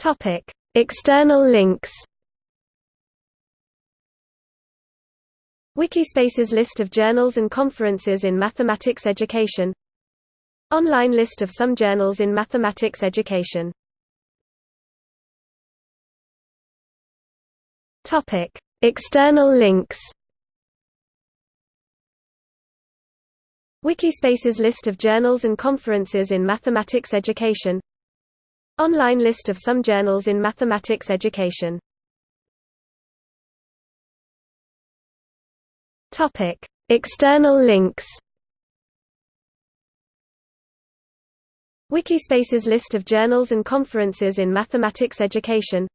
Topic: External links. Wikispace's list of journals and conferences in mathematics education Online list of some journals in mathematics education Topic: External links. Wikispace's list of journals and conferences in mathematics education Online list of some journals in mathematics education Topic: External links. Wikispace's list of journals and conferences in mathematics education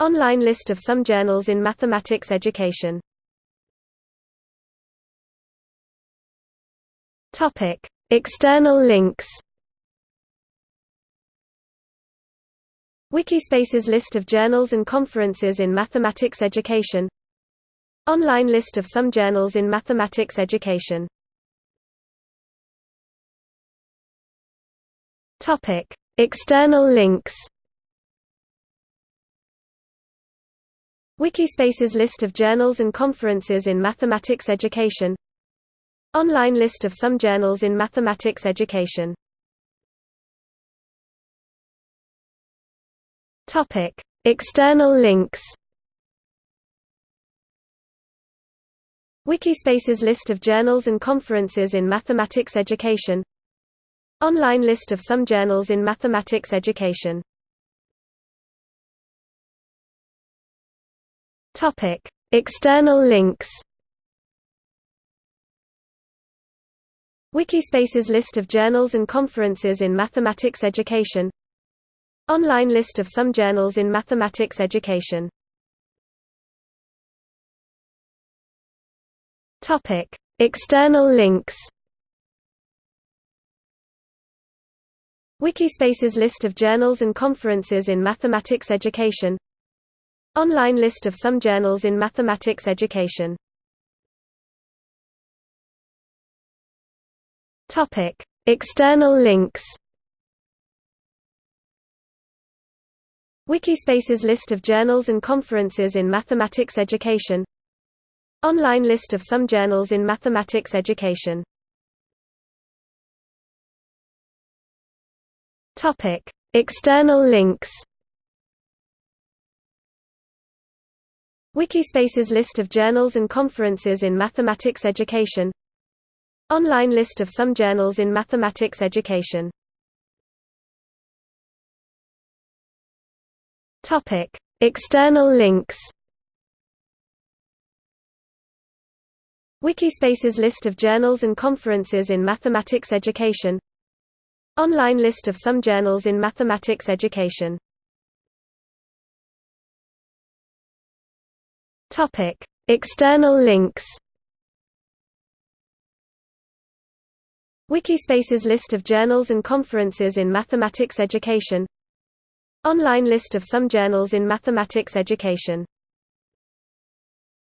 Online list of some journals in mathematics education External links. Wikispace's list of journals and conferences in mathematics education. Online list of some journals in mathematics education. External links. Wikispace's list of journals and conferences in mathematics education. Online list of some journals in mathematics education Topic: External links. Wikispace's list of journals and conferences in mathematics education Online list of some journals in mathematics education Topic: External links. Wikispace's list of journals and conferences in mathematics education Online list of some journals in mathematics education External links. Wikispace's list of journals and conferences in mathematics education Online list of some journals in mathematics education External links. Wikispace's list of journals and conferences in mathematics education. Online list of some journals in mathematics education. External links. Wikispace's list of journals and conferences in mathematics education. Online list of some journals in mathematics education Topic: External links. Wikispace's list of journals and conferences in mathematics education Online list of some journals in mathematics education Topic: External links. Wikispace's list of journals and conferences in mathematics education Online list of some journals in mathematics education